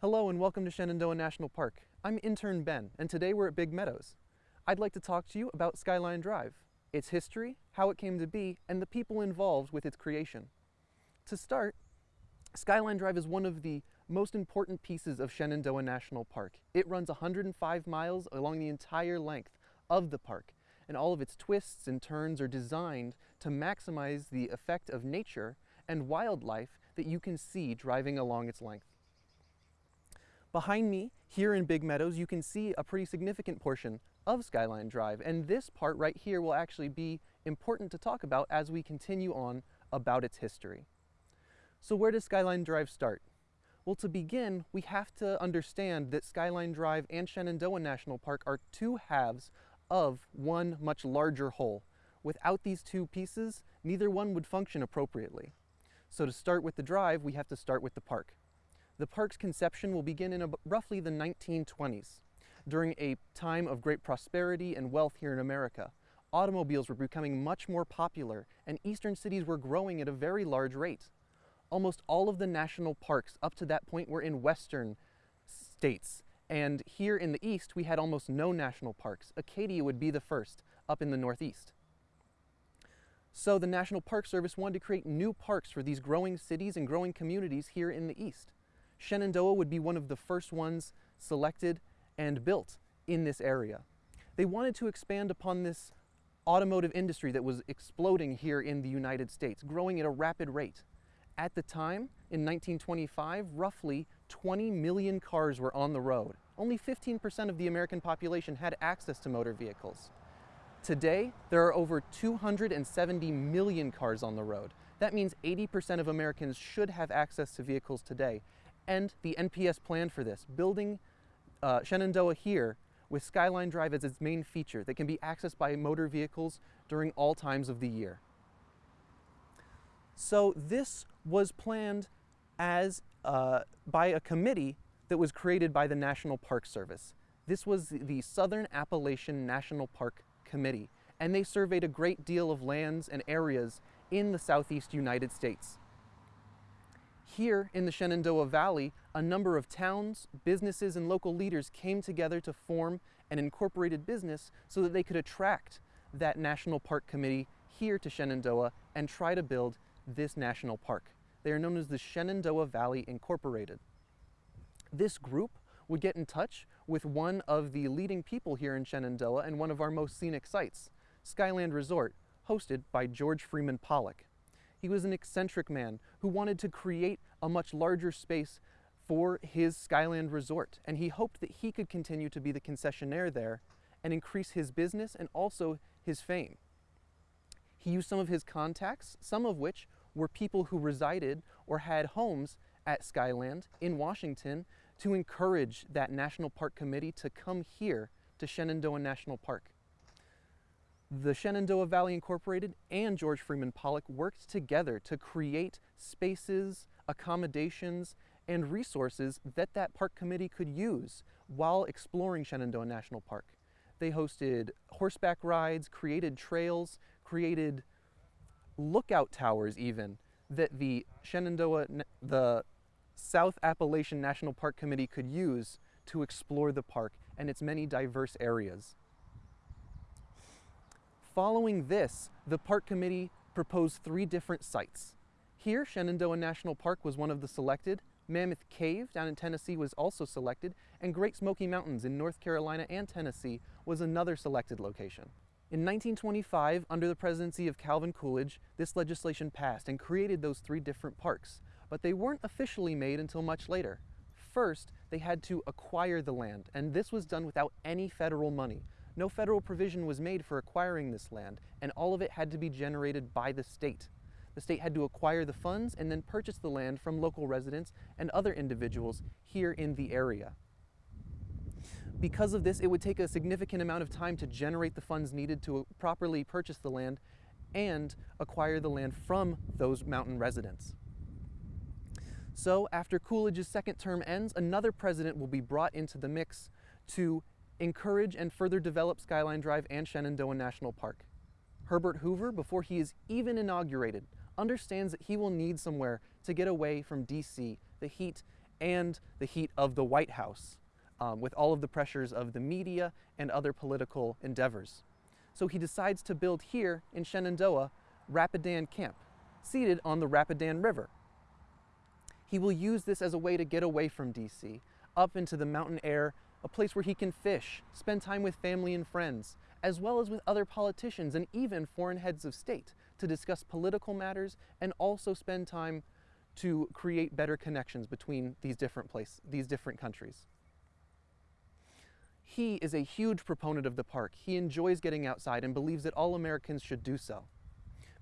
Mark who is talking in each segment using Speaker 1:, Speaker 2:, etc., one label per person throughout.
Speaker 1: Hello and welcome to Shenandoah National Park. I'm intern Ben, and today we're at Big Meadows. I'd like to talk to you about Skyline Drive, its history, how it came to be, and the people involved with its creation. To start, Skyline Drive is one of the most important pieces of Shenandoah National Park. It runs 105 miles along the entire length of the park, and all of its twists and turns are designed to maximize the effect of nature and wildlife that you can see driving along its length. Behind me, here in Big Meadows, you can see a pretty significant portion of Skyline Drive, and this part right here will actually be important to talk about as we continue on about its history. So where does Skyline Drive start? Well, to begin, we have to understand that Skyline Drive and Shenandoah National Park are two halves of one much larger whole. Without these two pieces, neither one would function appropriately. So to start with the drive, we have to start with the park. The park's conception will begin in roughly the 1920s, during a time of great prosperity and wealth here in America. Automobiles were becoming much more popular, and eastern cities were growing at a very large rate. Almost all of the national parks up to that point were in western states, and here in the east we had almost no national parks. Acadia would be the first, up in the northeast. So the National Park Service wanted to create new parks for these growing cities and growing communities here in the east. Shenandoah would be one of the first ones selected and built in this area. They wanted to expand upon this automotive industry that was exploding here in the United States, growing at a rapid rate. At the time, in 1925, roughly 20 million cars were on the road. Only 15% of the American population had access to motor vehicles. Today, there are over 270 million cars on the road. That means 80% of Americans should have access to vehicles today, and the NPS planned for this, building uh, Shenandoah here with Skyline Drive as its main feature that can be accessed by motor vehicles during all times of the year. So this was planned as uh, by a committee that was created by the National Park Service. This was the Southern Appalachian National Park Committee, and they surveyed a great deal of lands and areas in the southeast United States. Here in the Shenandoah Valley, a number of towns, businesses, and local leaders came together to form an incorporated business so that they could attract that National Park Committee here to Shenandoah and try to build this national park. They are known as the Shenandoah Valley Incorporated. This group would get in touch with one of the leading people here in Shenandoah and one of our most scenic sites, Skyland Resort, hosted by George Freeman Pollock. He was an eccentric man who wanted to create a much larger space for his Skyland Resort, and he hoped that he could continue to be the concessionaire there and increase his business and also his fame. He used some of his contacts, some of which were people who resided or had homes at Skyland in Washington to encourage that National Park Committee to come here to Shenandoah National Park the Shenandoah Valley Incorporated and George Freeman Pollock worked together to create spaces, accommodations, and resources that that park committee could use while exploring Shenandoah National Park. They hosted horseback rides, created trails, created lookout towers even, that the Shenandoah, the South Appalachian National Park Committee could use to explore the park and its many diverse areas. Following this, the park committee proposed three different sites. Here, Shenandoah National Park was one of the selected, Mammoth Cave down in Tennessee was also selected, and Great Smoky Mountains in North Carolina and Tennessee was another selected location. In 1925, under the presidency of Calvin Coolidge, this legislation passed and created those three different parks, but they weren't officially made until much later. First, they had to acquire the land, and this was done without any federal money. No federal provision was made for acquiring this land, and all of it had to be generated by the state. The state had to acquire the funds and then purchase the land from local residents and other individuals here in the area. Because of this, it would take a significant amount of time to generate the funds needed to properly purchase the land and acquire the land from those mountain residents. So after Coolidge's second term ends, another president will be brought into the mix to encourage and further develop Skyline Drive and Shenandoah National Park. Herbert Hoover, before he is even inaugurated, understands that he will need somewhere to get away from DC, the heat, and the heat of the White House, um, with all of the pressures of the media and other political endeavors. So he decides to build here in Shenandoah Rapidan Camp, seated on the Rapidan River. He will use this as a way to get away from DC, up into the mountain air, a place where he can fish, spend time with family and friends, as well as with other politicians and even foreign heads of state to discuss political matters and also spend time to create better connections between these different places, these different countries. He is a huge proponent of the park. He enjoys getting outside and believes that all Americans should do so.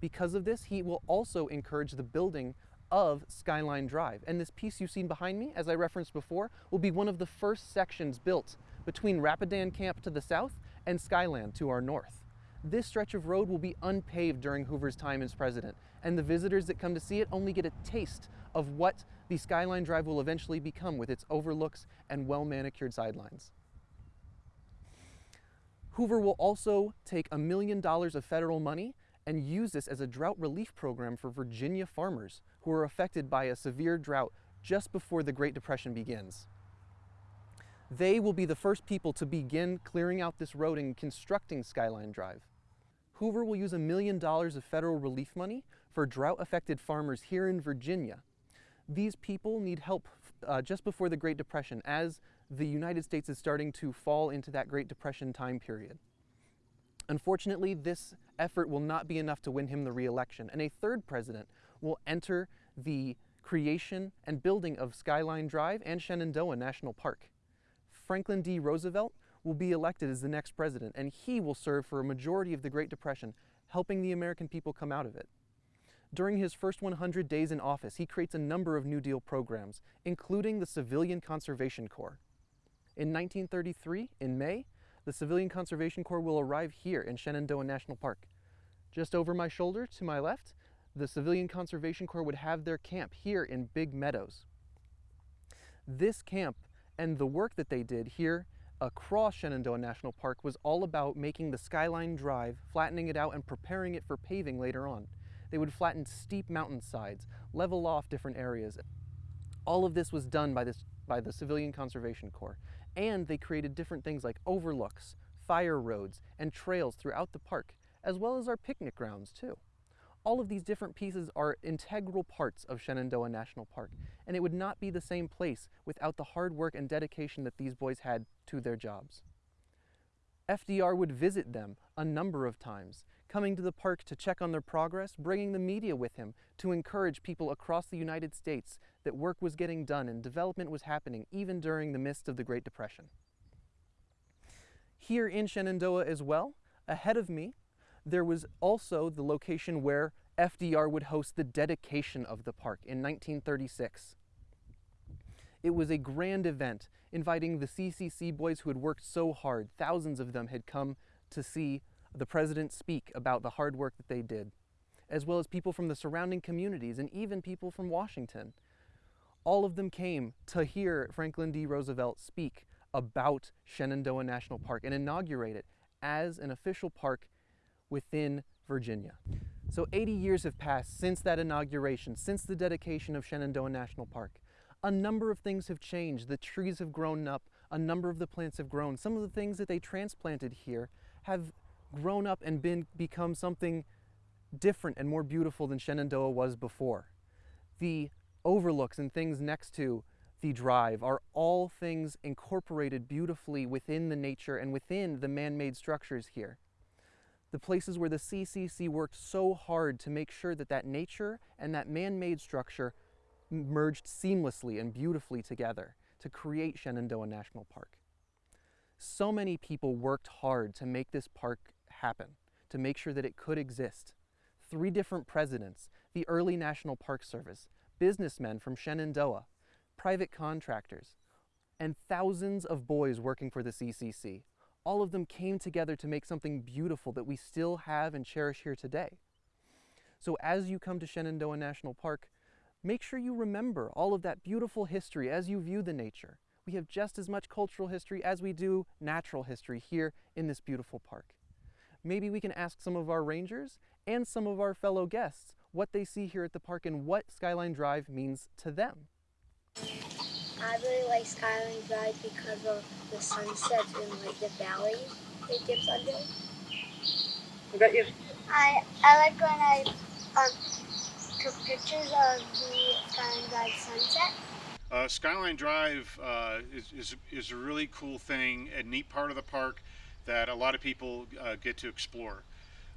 Speaker 1: Because of this, he will also encourage the building of Skyline Drive. And this piece you've seen behind me, as I referenced before, will be one of the first sections built between Rapidan Camp to the south and Skyland to our north. This stretch of road will be unpaved during Hoover's time as president, and the visitors that come to see it only get a taste of what the Skyline Drive will eventually become with its overlooks and well-manicured sidelines. Hoover will also take a million dollars of federal money and use this as a drought relief program for Virginia farmers who are affected by a severe drought just before the Great Depression begins. They will be the first people to begin clearing out this road and constructing Skyline Drive. Hoover will use a million dollars of federal relief money for drought-affected farmers here in Virginia. These people need help uh, just before the Great Depression as the United States is starting to fall into that Great Depression time period. Unfortunately, this effort will not be enough to win him the re-election, and a third president will enter the creation and building of Skyline Drive and Shenandoah National Park. Franklin D. Roosevelt will be elected as the next president, and he will serve for a majority of the Great Depression, helping the American people come out of it. During his first 100 days in office, he creates a number of New Deal programs, including the Civilian Conservation Corps. In 1933, in May, the Civilian Conservation Corps will arrive here in Shenandoah National Park. Just over my shoulder to my left, the Civilian Conservation Corps would have their camp here in Big Meadows. This camp and the work that they did here across Shenandoah National Park was all about making the Skyline Drive, flattening it out and preparing it for paving later on. They would flatten steep mountainsides, level off different areas. All of this was done by, this, by the Civilian Conservation Corps. And they created different things like overlooks, fire roads, and trails throughout the park, as well as our picnic grounds too. All of these different pieces are integral parts of Shenandoah National Park, and it would not be the same place without the hard work and dedication that these boys had to their jobs. FDR would visit them a number of times, coming to the park to check on their progress, bringing the media with him to encourage people across the United States that work was getting done and development was happening even during the midst of the Great Depression. Here in Shenandoah as well, ahead of me, there was also the location where FDR would host the dedication of the park in 1936. It was a grand event inviting the CCC boys who had worked so hard. Thousands of them had come to see the president speak about the hard work that they did, as well as people from the surrounding communities and even people from Washington all of them came to hear Franklin D. Roosevelt speak about Shenandoah National Park and inaugurate it as an official park within Virginia. So 80 years have passed since that inauguration, since the dedication of Shenandoah National Park. A number of things have changed. The trees have grown up, a number of the plants have grown. Some of the things that they transplanted here have grown up and been become something different and more beautiful than Shenandoah was before. The overlooks and things next to the drive are all things incorporated beautifully within the nature and within the man-made structures here. The places where the CCC worked so hard to make sure that that nature and that man-made structure merged seamlessly and beautifully together to create Shenandoah National Park. So many people worked hard to make this park happen, to make sure that it could exist. Three different presidents, the early National Park Service, businessmen from Shenandoah, private contractors, and thousands of boys working for the CCC. All of them came together to make something beautiful that we still have and cherish here today. So as you come to Shenandoah National Park, make sure you remember all of that beautiful history as you view the nature. we have just as much cultural history as we do natural history here in this beautiful park. Maybe we can ask some of our rangers and some of our fellow guests what they see here at the park and what Skyline Drive means to them.
Speaker 2: I really like Skyline Drive because of the sunsets and like the valley it dips under.
Speaker 3: What about you?
Speaker 2: I I like when I um, took pictures of the Skyline Drive sunset.
Speaker 4: Uh, Skyline Drive uh, is, is, is a really cool thing, a neat part of the park that a lot of people uh, get to explore.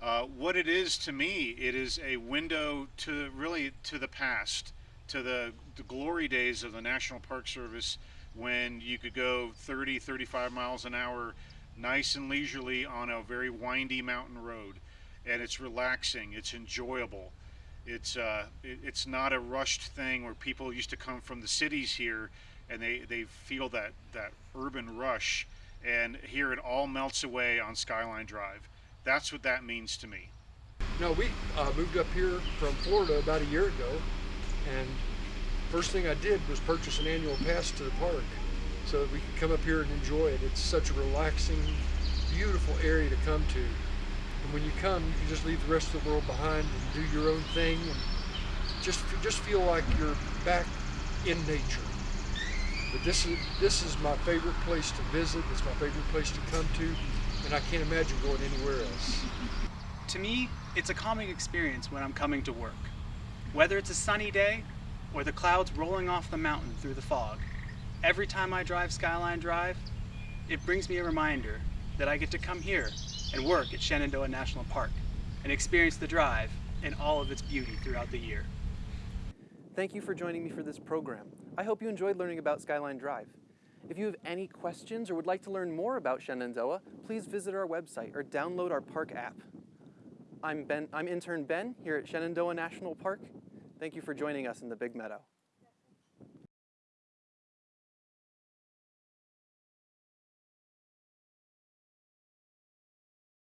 Speaker 4: Uh, what it is to me, it is a window to really to the past, to the, the glory days of the National Park Service when you could go 30, 35 miles an hour nice and leisurely on a very windy mountain road. And it's relaxing, it's enjoyable. It's uh, it, it's not a rushed thing where people used to come from the cities here and they, they feel that, that urban rush. And here it all melts away on Skyline Drive. That's what that means to me.
Speaker 5: No, we uh, moved up here from Florida about a year ago, and first thing I did was purchase an annual pass to the park so that we could come up here and enjoy it. It's such a relaxing, beautiful area to come to. And when you come, you can just leave the rest of the world behind and do your own thing and just just feel like you're back in nature. But this is this is my favorite place to visit. It's my favorite place to come to, and I can't imagine going anywhere else.
Speaker 3: To me, it's a calming experience when I'm coming to work. Whether it's a sunny day or the clouds rolling off the mountain through the fog, every time I drive Skyline Drive, it brings me a reminder that I get to come here and work at Shenandoah National Park and experience the drive in all of its beauty throughout the year.
Speaker 1: Thank you for joining me for this program. I hope you enjoyed learning about Skyline Drive. If you have any questions or would like to learn more about Shenandoah, please visit our website or download our park app. I'm, ben, I'm intern Ben here at Shenandoah National Park. Thank you for joining us in the Big Meadow.